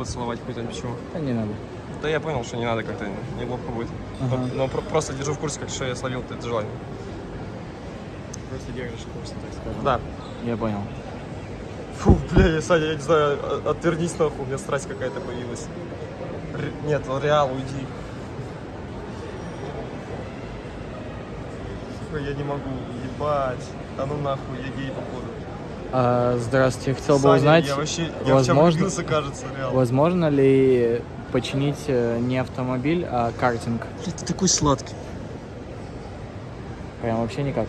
поцеловать какой-то, почему? Да не надо. Да я понял, что не надо как-то, неловко будет. Но, Ага. но про- просто держу в курсе, как что я словил это желание. Просто держишь курс, так скажем. Да. Я понял. Фу, бля, я, Саня, я не знаю, отвернись нахуй, у меня страсть какая-то появилась. Ре- Нет, Реал, уйди. Сука, я не могу, ебать. Да ну нахуй, я гей походу. А, здравствуйте, я хотел бы Саня, узнать, я вообще, я возможно- влюбился, кажется, возможно ли починить э, не автомобиль, а картинг? Бля, ты такой сладкий. Прям вообще никак.